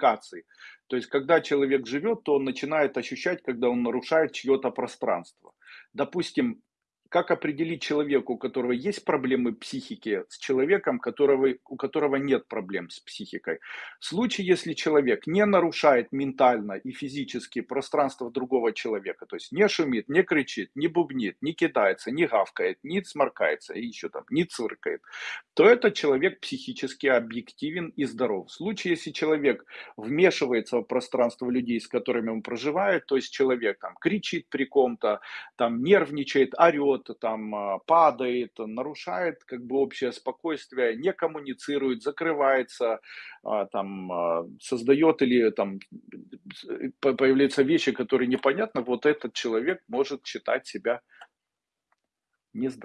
коммуникации. То есть, когда человек живет, то он начинает ощущать, когда он нарушает чье-то пространство. Допустим, как определить человеку, у которого есть проблемы психики, с человеком, которого, у которого нет проблем с психикой? В случае, если человек не нарушает ментально и физически пространство другого человека, то есть не шумит, не кричит, не бубнит, не кидается, не гавкает, не сморкается, и еще там, не циркает, то этот человек психически объективен и здоров. В случае, если человек вмешивается в пространство людей, с которыми он проживает, то есть человек там кричит при ком-то, там нервничает, орет, там а, падает, нарушает как бы общее спокойствие, не коммуницирует, закрывается, а, там а, создает или там появляются вещи, которые непонятны, вот этот человек может считать себя нездоровым.